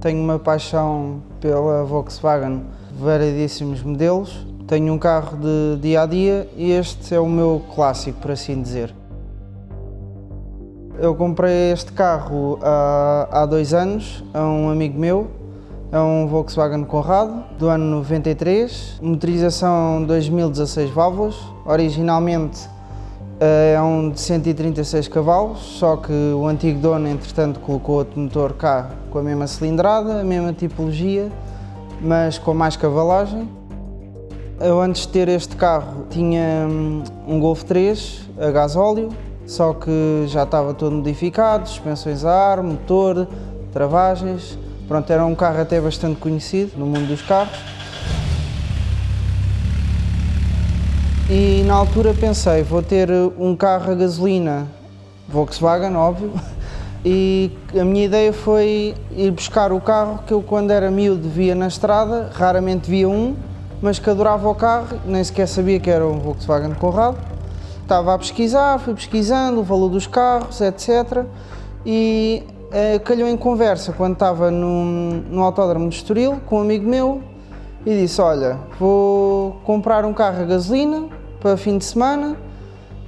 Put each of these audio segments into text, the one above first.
Tenho uma paixão pela Volkswagen, variedíssimos modelos. Tenho um carro de dia a dia e este é o meu clássico, por assim dizer. Eu comprei este carro há, há dois anos a um amigo meu. É um Volkswagen Conrado, do ano 93, motorização 2016 válvulas. Originalmente é um de 136 cavalos, só que o antigo dono, entretanto, colocou outro motor cá com a mesma cilindrada, a mesma tipologia, mas com mais cavalagem. Eu antes de ter este carro tinha hum, um Golf 3 a gasóleo, só que já estava todo modificado, suspensões a ar, motor, travagens. Pronto, era um carro até bastante conhecido no mundo dos carros. E na altura pensei, vou ter um carro a gasolina Volkswagen, óbvio, e a minha ideia foi ir buscar o carro que eu quando era miúdo via na estrada, raramente via um, mas que adorava o carro, nem sequer sabia que era um Volkswagen Conrado. Estava a pesquisar, fui pesquisando o valor dos carros, etc. E uh, calhou em conversa quando estava no, no autódromo de Estoril com um amigo meu e disse, olha, vou comprar um carro a gasolina para fim de semana,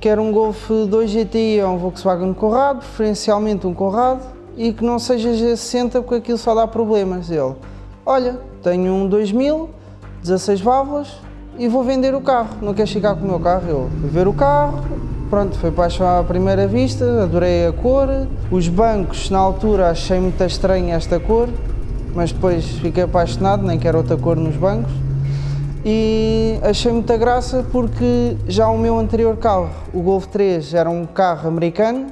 quero um Golf 2 GTI ou um Volkswagen Conrado, preferencialmente um Conrado, e que não seja G60 porque aquilo só dá problemas. Ele, olha, tenho um 2000, 16 válvulas, e vou vender o carro, não queres ficar com o meu carro? Eu ver o carro, pronto, foi paixão à primeira vista, adorei a cor, os bancos na altura achei muito estranha esta cor, mas depois fiquei apaixonado, nem quero outra cor nos bancos, e achei muita graça porque já o meu anterior carro, o Golf 3, era um carro americano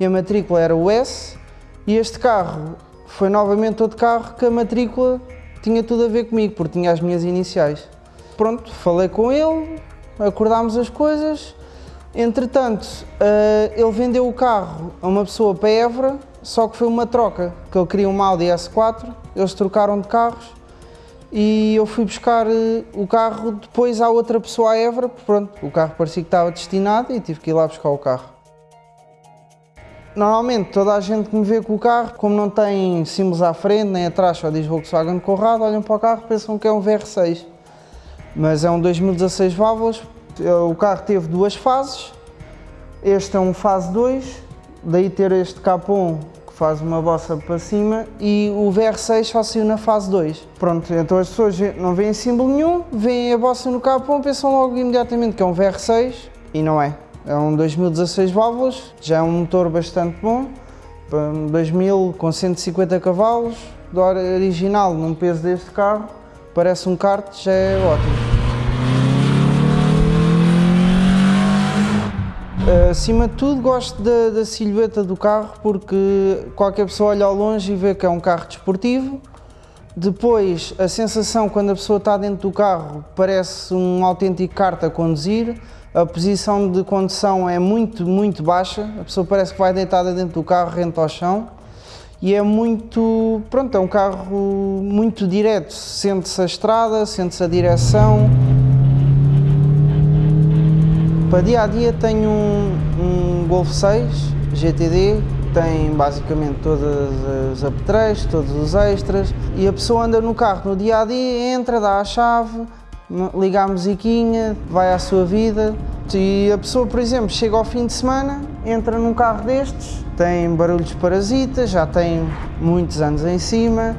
e a matrícula era o S, e este carro foi novamente outro carro que a matrícula tinha tudo a ver comigo, porque tinha as minhas iniciais. Pronto, falei com ele, acordámos as coisas. Entretanto, uh, ele vendeu o carro a uma pessoa para Évora, só que foi uma troca, que ele queria uma Audi S4, eles trocaram de carros e eu fui buscar uh, o carro depois à outra pessoa a Évora, pronto, o carro parecia que estava destinado e tive que ir lá buscar o carro. Normalmente toda a gente que me vê com o carro, como não tem símbolos à frente nem atrás, só diz Volkswagen Conrado, olham para o carro e pensam que é um VR6 mas é um 2016 válvulas. O carro teve duas fases, este é um fase 2, daí ter este capão que faz uma bossa para cima e o VR6 só saiu na fase 2. Pronto, então as pessoas não veem símbolo nenhum, veem a bossa no capão, pensam logo imediatamente que é um VR6 e não é. É um 2016 válvulas, já é um motor bastante bom, 2000 com 150 cavalos, do original num peso deste carro, parece um kart, já é ótimo. Acima de tudo gosto da, da silhueta do carro porque qualquer pessoa olha ao longe e vê que é um carro desportivo. Depois a sensação quando a pessoa está dentro do carro parece um autêntico kart a conduzir. A posição de condução é muito, muito baixa. A pessoa parece que vai deitada dentro do carro, rente ao chão e é muito, pronto, é um carro muito direto, sente-se a estrada, sente-se a direção. Para dia a dia tenho um, um Golf 6 GTD, tem basicamente todas as apetrechos, todos os extras e a pessoa anda no carro no dia a dia, entra, dá a chave, liga a musiquinha, vai à sua vida e a pessoa, por exemplo, chega ao fim de semana, entra num carro destes, tem barulhos parasitas, já tem muitos anos em cima,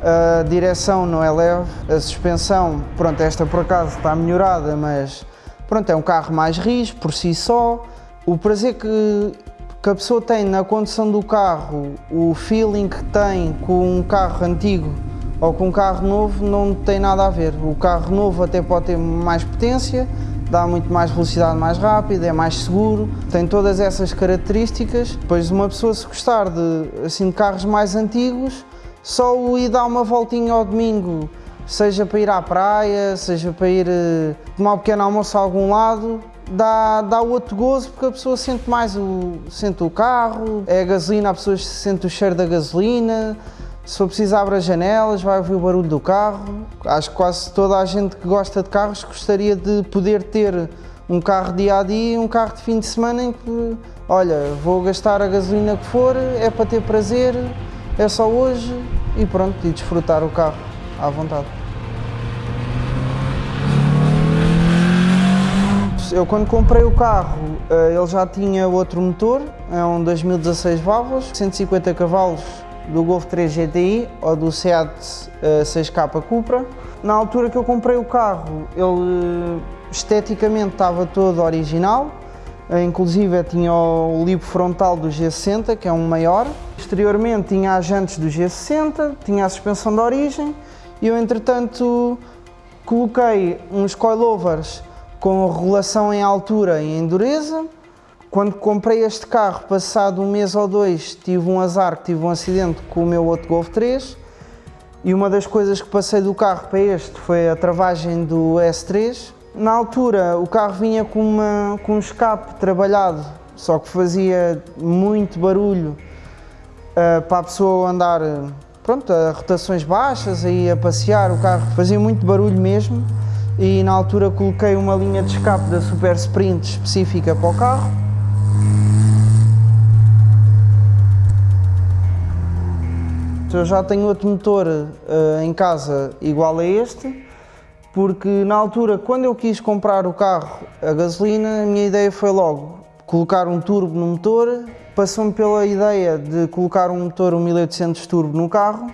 a direção não é leve, a suspensão, pronto, esta por acaso está melhorada, mas pronto, é um carro mais rijo por si só. O prazer que, que a pessoa tem na condução do carro, o feeling que tem com um carro antigo ou com um carro novo não tem nada a ver. O carro novo até pode ter mais potência, dá muito mais velocidade mais rápida, é mais seguro, tem todas essas características. Depois uma pessoa se gostar de, assim, de carros mais antigos, só o ir dar uma voltinha ao domingo, seja para ir à praia, seja para ir uh, tomar um pequeno almoço a algum lado, dá, dá outro gozo porque a pessoa sente mais o, sente o carro, é a gasolina, a pessoa sente o cheiro da gasolina, se for preciso abre as janelas, vai ouvir o barulho do carro. Acho que quase toda a gente que gosta de carros gostaria de poder ter um carro dia a dia e um carro de fim de semana em que, olha, vou gastar a gasolina que for, é para ter prazer, é só hoje, e pronto, e desfrutar o carro à vontade. Eu quando comprei o carro, eh, ele já tinha outro motor, é um 2016 válvulas, 150 cavalos do Golf 3 GTI ou do Seat 6K Cupra. Na altura que eu comprei o carro, ele esteticamente estava todo original, eh, inclusive tinha o lipo frontal do G60, que é um maior. Exteriormente tinha as jantes do G60, tinha a suspensão de origem e eu entretanto coloquei uns coilovers com regulação em altura e em dureza. Quando comprei este carro, passado um mês ou dois, tive um azar, tive um acidente com o meu outro Golf 3 e uma das coisas que passei do carro para este foi a travagem do S3 na altura o carro vinha com, uma, com um escape trabalhado, só que fazia muito barulho uh, para a pessoa andar pronto, a rotações baixas e a passear, o carro fazia muito barulho mesmo e na altura coloquei uma linha de escape da Super Sprint específica para o carro. Eu já tenho outro motor uh, em casa igual a este, porque na altura, quando eu quis comprar o carro a gasolina, a minha ideia foi logo colocar um turbo no motor, passou-me pela ideia de colocar um motor 1800 turbo no carro,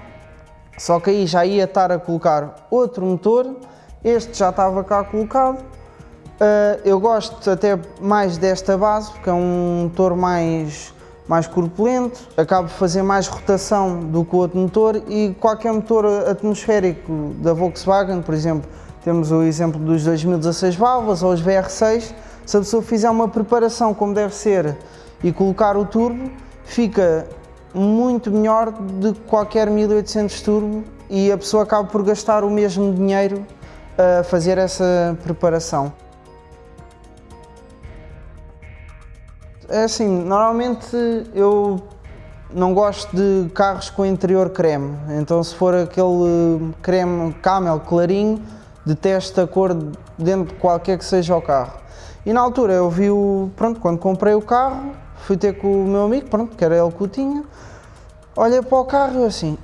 só que aí já ia estar a colocar outro motor, este já estava cá colocado, uh, eu gosto até mais desta base, porque é um motor mais, mais corpulento, acaba de fazer mais rotação do que o outro motor e qualquer motor atmosférico da Volkswagen, por exemplo, temos o exemplo dos 2016 válvulas ou os VR6. Se a pessoa fizer uma preparação como deve ser e colocar o turbo, fica muito melhor do que qualquer 1800 turbo e a pessoa acaba por gastar o mesmo dinheiro a fazer essa preparação. É assim, normalmente eu não gosto de carros com interior creme, então se for aquele creme camel clarinho, detesto a cor dentro de qualquer que seja o carro. E na altura eu vi o, pronto, quando comprei o carro, fui ter com o meu amigo, pronto, que era ele que o tinha, olhei para o carro e assim,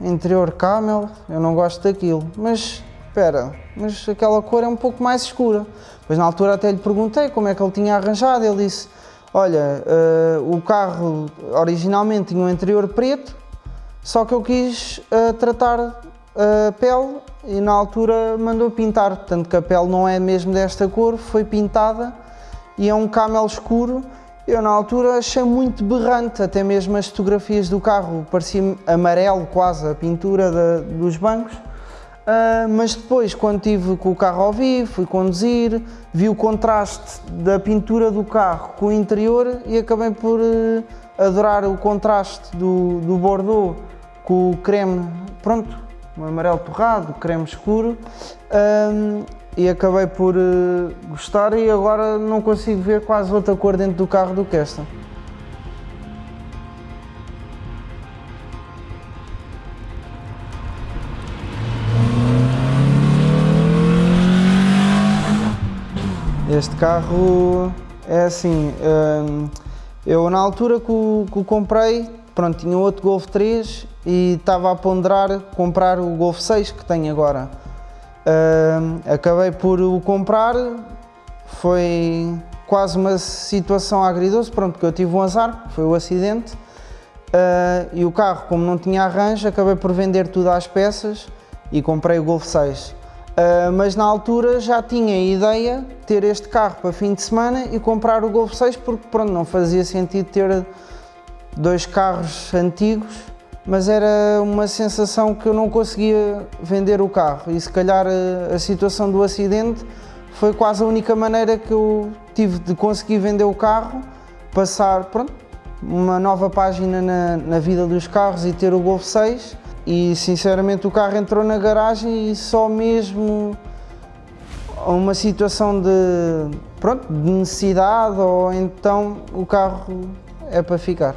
interior camel, eu não gosto daquilo, mas espera, mas aquela cor é um pouco mais escura. Pois na altura até lhe perguntei como é que ele tinha arranjado, ele disse, olha, uh, o carro originalmente tinha um interior preto, só que eu quis uh, tratar a pele e na altura mandou pintar, tanto que a pele não é mesmo desta cor, foi pintada e é um camel escuro. Eu na altura achei muito berrante, até mesmo as fotografias do carro, parecia amarelo quase a pintura de, dos bancos. Uh, mas depois, quando estive com o carro ao vivo, fui conduzir, vi o contraste da pintura do carro com o interior e acabei por uh, adorar o contraste do, do Bordeaux com o creme. Pronto, um amarelo torrado, creme escuro um, e acabei por uh, gostar e agora não consigo ver quase outra cor dentro do carro do que esta. Este carro é assim, um, eu na altura que o, que o comprei pronto, tinha outro Golf 3 e estava a ponderar comprar o Golf 6 que tenho agora. Uh, acabei por o comprar, foi quase uma situação agridoce, pronto, porque eu tive um azar, foi o acidente, uh, e o carro, como não tinha arranjo, acabei por vender tudo às peças e comprei o Golf 6. Uh, ah, mas na altura já tinha a ideia de ter este carro para fim de semana e comprar o Golf 6 porque pronto, não fazia sentido ter dois carros antigos, mas era uma sensação que eu não conseguia vender o carro e se calhar a, a situação do acidente foi quase a única maneira que eu tive de conseguir vender o carro, passar pronto, uma nova página na, na vida dos carros e ter o Golf 6 e sinceramente o carro entrou na garagem e só mesmo uma situação de, pronto, de necessidade ou então o carro é para ficar.